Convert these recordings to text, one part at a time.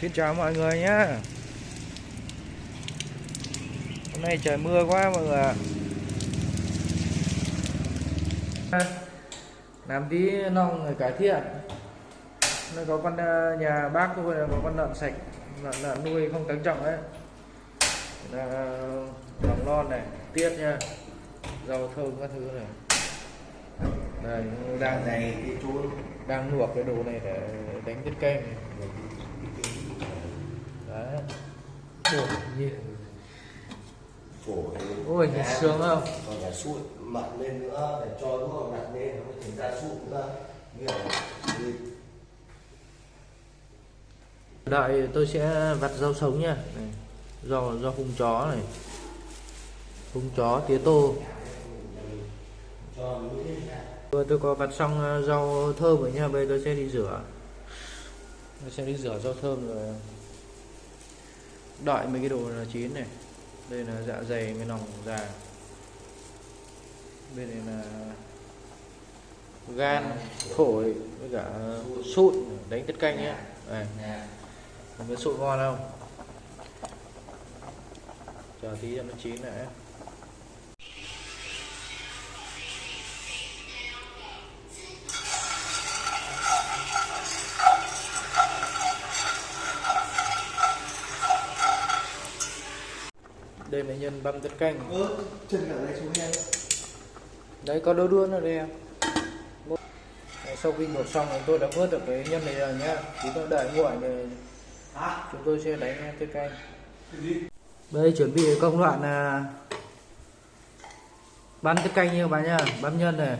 Xin chào mọi người nhé Hôm nay trời mưa quá mọi người ạ. Làm tí nong người cải thiện. Nó có con ờ, nhà bác tôi có con lợn sạch Lợn, lợn nuôi không tăng trọng đấy là lòng non này tiết nha. Rau thơm các thứ này. Đây đang này đang luộc cái đồ này để đánh tiết canh này. Đấy Ôi, nhìn phổ ôi nhìn sướng không? còn cả sụn mặn lên nữa để cho nó nặng lên nó mới thành ra sụn nữa như đợi tôi sẽ vặt rau sống nha. Này. rau rau hung chó này. Hung chó tía tô. Vừa tôi có vặt xong ờ, rau thơm rồi nha, bây giờ tôi sẽ đi rửa. Tôi sẽ đi rửa rau thơm rồi đợi mấy cái đồ là chín này. Đây là dạ dày với lòng già. Bên này là gan, phổi với cả sụn đánh tiết canh nhé. Đây, nè sụn ngon không? Chờ tí cho nó chín lại. Đây là nhân băm tiết canh. ơ chân cả này xuống em. Đấy có đôi đuôn ở đây em. Sau khi luộc xong thì tôi đã vớt được cái nhân này rồi nhá. Thì tôi đợi nguội để chúng tôi sẽ đánh tiết canh. Đây chuẩn bị công đoạn là băm tiết canh như các bạn nhá. Băm nhân này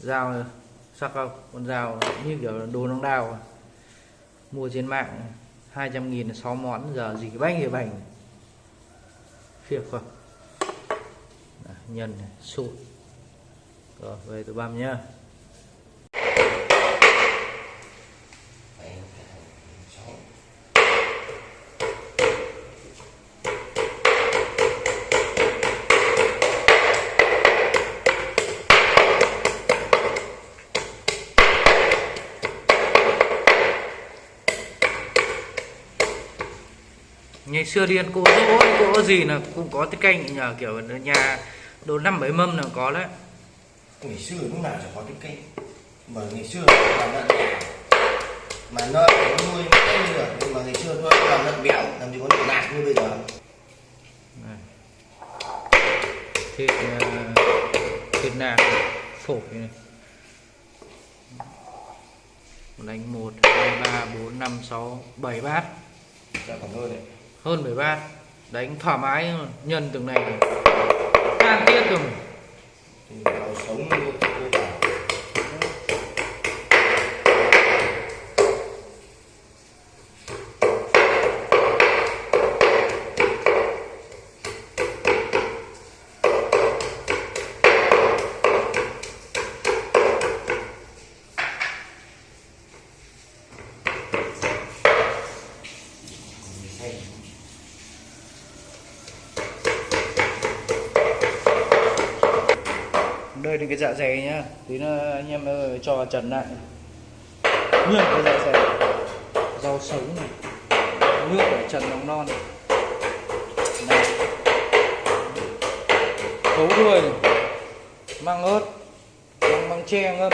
rào này sắc không? Con rào như kiểu đồ nóng đào. Mua trên mạng 200 nghìn 6 món giờ gì cái bánh gì bánh phiệt không? Nhân này rồi về tôi băm nhá. Ngày xưa điên cô dỗ cô có gì là cũng có tiết canh nhờ kiểu nhà đồ năm bảy mâm là có đấy. Ngày xưa lúc nào chẳng có cái cây mà ngày xưa làm lợn đẻ mà nó nuôi cái được nhưng mà ngày xưa tôi làm lợn béo làm gì có lợn nạc như bây giờ. Này. thịt ờ, thịt nạc phổi này. Đánh một hai ba bốn năm sáu bảy bát. Ra còn hơn đấy hơn bảy bát đánh thoải mái nhân từng này. Càng tiết rồi thì vào sống luôn. Hơi bảo cái dạ dày nhá. Tí nữa anh em ơi, cho trần lại. Nguyên cái dạ dày. Rau sống này. Nước để trần nóng non này. Này cấu đuôi này. Măng ớt. Măng măng tre, ngâm.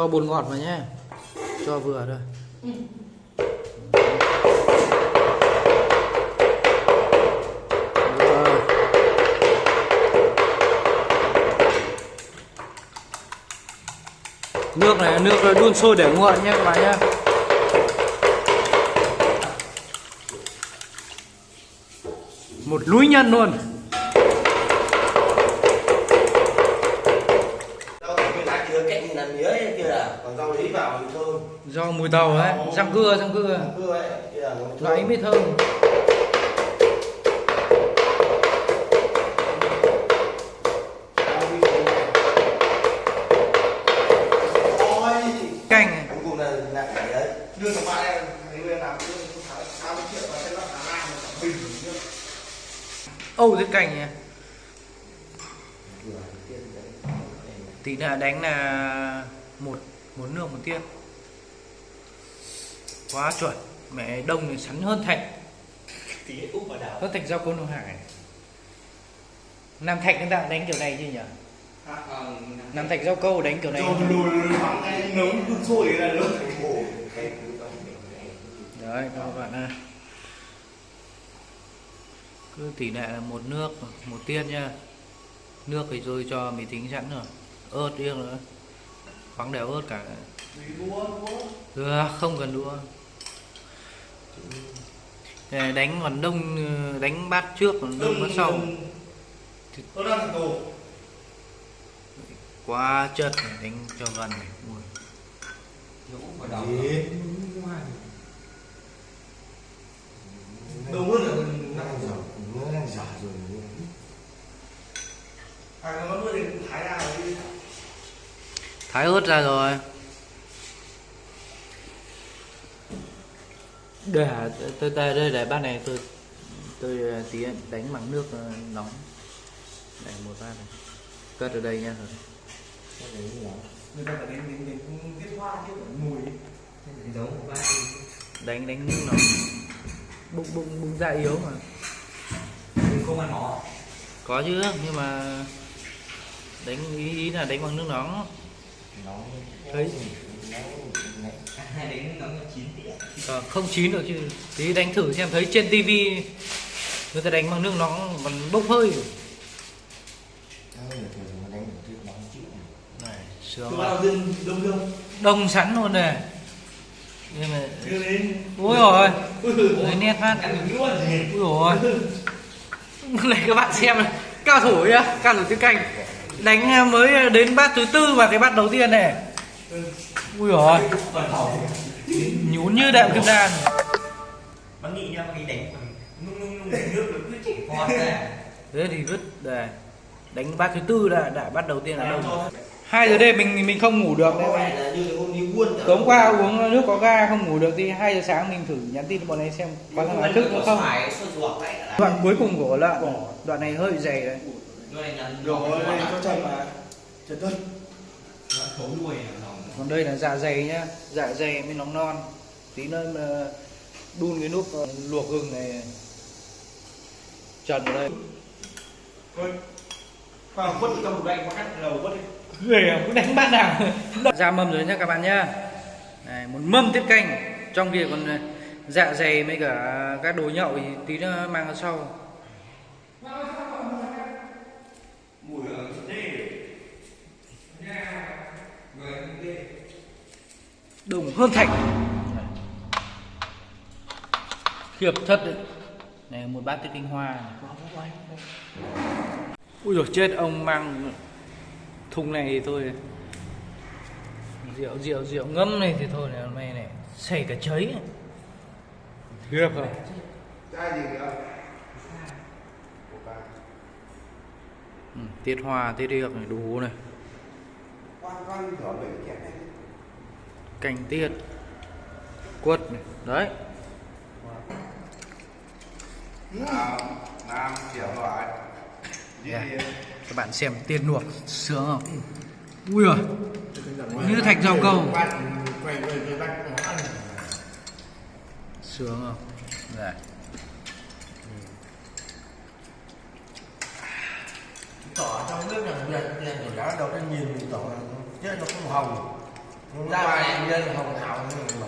Cho bột ngọt vào nhé. Cho vừa thôi. Nước này, nước đun sôi để nguội nhé các bạn nhé. Một núi nhân luôn. Do mùi tàu đấy răng cưa răng cưa. là loại mới thơm. này. anh cùng là là lương của bạn em là âu cái canh nha tí nữa đánh là một một nước một tiết quá chuẩn mẹ đông thì sắn hơn thạch hơn thạch giao côn Đông hải nam thạch người ta đánh kiểu này chứ nhỉ nam thạch giao câu đánh kiểu này rồi nấu sôi là được đấy các bạn ơi cứ tỷ lệ là một nước một tiết nha nước thì tôi cho mì tính sẵn rồi ớt riêng nữa khoáng đều ớt cả được không cần đua đánh còn đông đánh bát trước còn đông bát sau. Tôi đang quá chất này, đánh cho gần này. Ui. đầu mưa là đang dở nó đang dở rồi. À nó nuôi thì thái ra rồi thái ớt ra rồi để tôi đây đây để bát này tôi tôi ờ, tí đánh bằng nước ờ, nóng. Để một bát này. Cất ở đây nha. Rồi người ta phải đến đến đến viết hoa chứ mùi đánh đánh nước nóng. Bụng bụng bụng da yếu mà. Không ăn nó có chứ nhưng mà đánh ý, ý là đánh bằng nước nóng. Nó Thấy. Ờ, không chín được chứ. Tí đánh thử xem thấy trên tivi người ta đánh bằng nước nóng còn bốc hơi. Sướng đông sẵn luôn này nhưng mà ôi rồi ui người nét phát. Ui rồi. Này các bạn xem này cao thủ nhá. Cao thủ tiếng canh đánh mới đến bát thứ tư mà cái bát đầu tiên này ui rồi nhún như đệm kim đan bác nghĩ nha bác nghĩ đánh nung nung nung nước nó cứ chỉ con ra thế thì vứt đây đánh bát thứ tư đã đã bắt đầu tiên là đông hai giờ đêm mình mình không ngủ được. Là tối hôm qua uống nước có ga không ngủ được thì hai giờ sáng mình thử nhắn tin bọn ấy xem có thằng nào thức nữa không. là đoạn cuối cùng của lợn đoạn này hơi dày đấy. Rồi cho chân mà chân tuân thấu nuôi lòng còn đây là dạ dày nhá. Dạ dày mới nóng non. Tí nữa mà đun cái nút ờ, luộc gừng này. Trần vào đây. Thôi vào quất trong một gạch có cắt đầu quất đi. Ghê cũng đánh bát nào. Ra mâm rồi nhá các bạn nhá. Này, một mâm tiết canh. Trong kia còn ờ, dạ dày với cả các đồ nhậu thì tí nữa mang ra sau mùi ở đây đồng hơn thạch khiếp thật đấy. Này một bát tiết canh hoa này. ui rồi chết ông mang thùng này thì thôi. Rượu rượu rượu ngâm này thì thôi này hôm nay này xảy cả chấy. Khiếp không? Ừ, tiết hoa tiết điệp này đủ này. Quan quan canh tiết quất này đấy. Nam nam kiểu loại Yeah. các bạn xem tiên luộc sướng không? Ui rồi như thạch rau câu sướng không? Đây. tỏ trong nước việt việt của đó đầu tiên nhìn mình tỏ chứ nó không hồng Ra này. nhân hồng hào như mà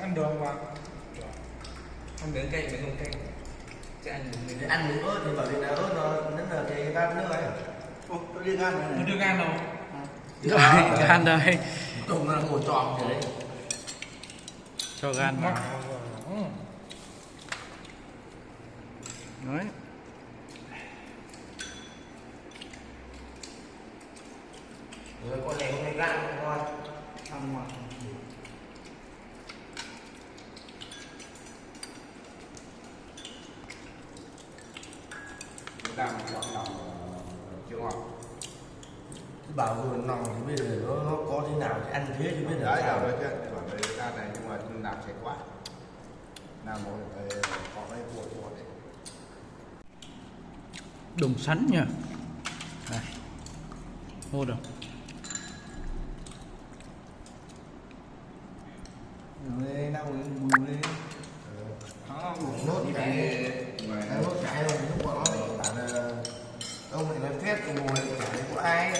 ăn được không bạn ăn miếng cay miếng không cay. Sẽ ăn miếng ăn ớt thì bảo vì là ớt nó nó là cái bát nước ấy. Ủa, tôi đưa gan này. Nó đưa gan đâu rồi. Gan đây cùng là ngồi tròn thế đấy. Cho gan vào. Đấy rồi con này con này gan ngon ăn. Mà. Đang chọn lòng chưa ngon. Bảo rồi nòng thì bây giờ nó, nó có thế nào thì ăn thế thì biết đấy là đầu sao đấy chứ còn đây ra này nhưng mà làm sạch quá. Làm một cái có cái cuộn cuộn đấy. Đồng sắn nhỉ? Này hô được đang nốt cái rồi lúc bọn nó lại bảo là ông lại nói phép ngồi có ai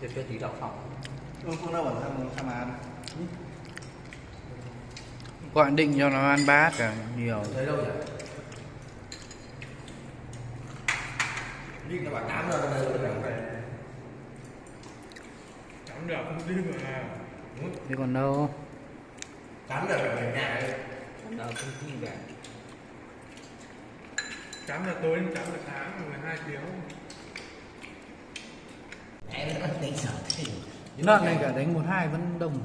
Để cho tí đậu phộng ừ, không đâu bảo thằng thằng ăn. Gọi định cho nó ăn bát cả nhiều. Thấy đâu nhỉ đi nó bảo tám rồi rồi Chẳng được không đi mà. Thế còn đâu? Tám phải về nhà đấy. Đâu không tin cả Chấm là tối đến chấm là sáng 12 tiếng. Em nó đánh sợ thì Lợn này cả đánh một hai vẫn đồng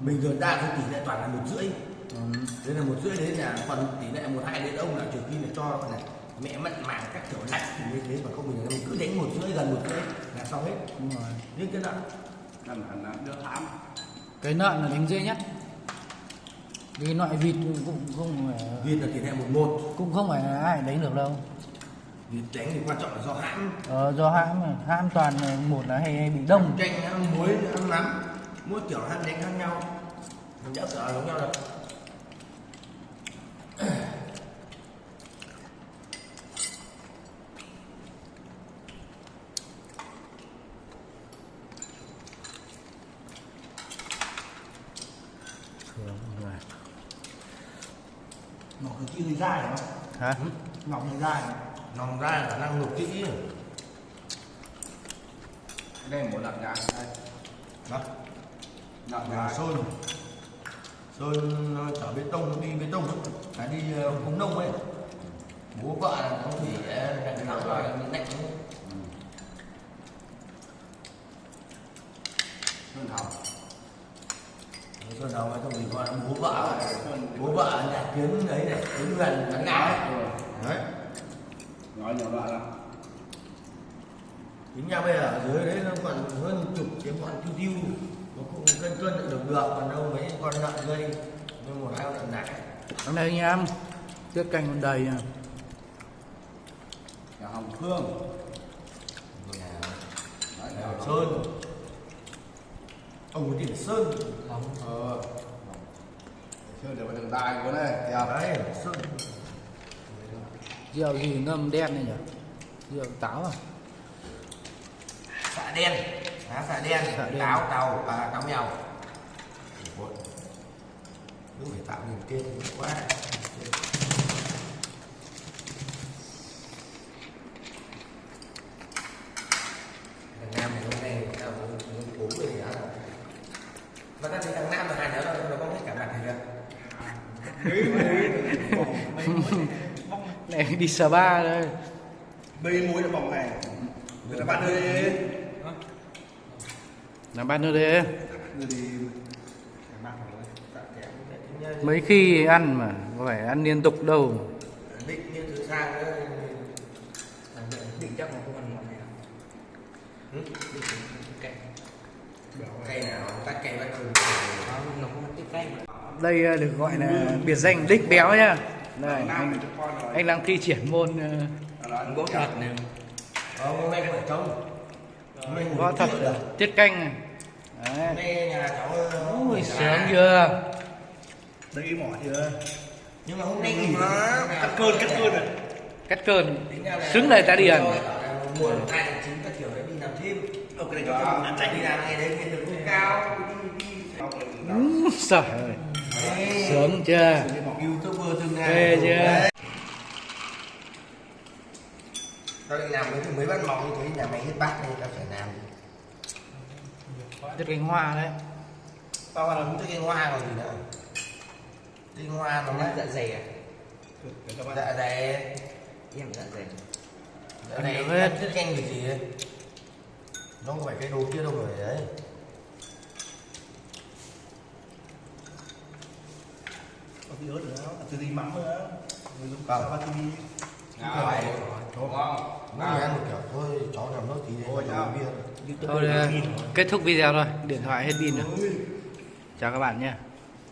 mình thường đa số tỷ lệ toàn là một rưỡi. Ừ. đấy là một rưỡi đấy là còn tỷ lệ một hai đến ông là trừ khi là cho là mẹ mặn màng các kiểu lạnh. Thì như thế mà không mình là mình cứ đánh một rưỡi gần một rưỡi là xong hết. Đúng rồi. Nhưng cái nặng ăn ăn ăn đỡ thám Cái lợn là đánh dễ nhất. Vì loại vịt cũng không phải vịt là tỷ lệ một một. Cũng không phải ai đánh được đâu. Vịt đánh thì quan trọng là do hãm. Ờ, do hãm mà. hãm toàn là một là hay, hay bị đông. Chanh ăn muối ăn mắm. Mỗi kiểu hãm đánh khác nhau. Mình đã sợ giống nhau đâu thường người hơi dai không hả? Ngọc hơi dai nòng dai là khả năng ngục kỹ. Đây một lợn gà đây. Đó lợn nhà gà sơn. Sơn ờ, chở bê tông đi bê tông phải đi ờ, cống nông ấy. Bố vợ là nó thủy lạnh lắm rồi mình lạnh ấy. sơn hồng sơn đầu mà không mình gọi là bố vợ bố vợ ở nhà kiến đấy này kiến gần ngào ấy. Đấy. Nói nhiều loại lắm tính nhau bây giờ ở dưới đấy nó còn hơn chục cái bọn tiêu tiêu. Nó cũng cân cân được được còn đâu mấy con lợn gây nhưng một hai con lợn nãy ở đây anh em tiết canh còn đầy à. nhà hồng khương nhà Nhà hồng sơn ông có tiền sơn. Ờ. Sơn đều có đường đai của đây kìa. Đấy. Sơn. Rượu gì ngâm đen này nhỉ? Rượu táo à? Xạ đen. Á xạ đen. Xạ đen. táo tàu và táo mèo. Cứ phải tạo niềm tin quá thằng nam này hôm nay tao muốn uống rồi thì đó mà ta thấy thằng nam là hai đứa nó nó không hết cả mặt thì kìa này đi spa đây bê muối là vòng này. Người ta bắt đi. Làm bạn nữa đấy người thì mấy khi ăn mà có phải ăn liên tục đâu. Định như từ sang nữa định chắc là không ăn món này Ừ, cây nào? Tắt cây bắt thường nó không ăn cay đây ờ, được gọi là biệt danh đích béo nhá đây nam anh, anh đang thi triển môn ờ, võ thuật này. Ờ, hôm nay phải trông mình võ thuật tiết canh này. Đấy hôm nay nhà cháu ờ, ui nghỉ sướng là- chưa? Đấy mỏ chưa nhưng mà hôm nay nghỉ cắt cơn cắt cơn rồi cắt cơn. Xứng lời ta điền. Mùa hai tháng chín các kiểu đấy đi làm thêm. Ok này cho ăn chạy đi làm ngày đấy độ không cao. Úi Trời ơi. Sướng chưa Ghê chưa? tao định làm mấy bát mỏng như thế nhà mày hết bát nên tao phải làm. Chất cánh hoa đấy. Tao làm cái hoa còn gì nữa. Cái hoa nó đấy dạ dày à? dạ dày. Em dạ dày. dạ dày. chất canh gì gì ấy. nó không phải cái đồ kia đâu rồi đấy có tí ớt nữa từ tí mắm nữa? Người dùng sao ba tí Ngon. Ngon. chỉ ăn một kiểu thôi cháu làm nước tí bia. Thôi kết thúc video thôi Điện thoại hết pin rồi. Chào các bạn nhé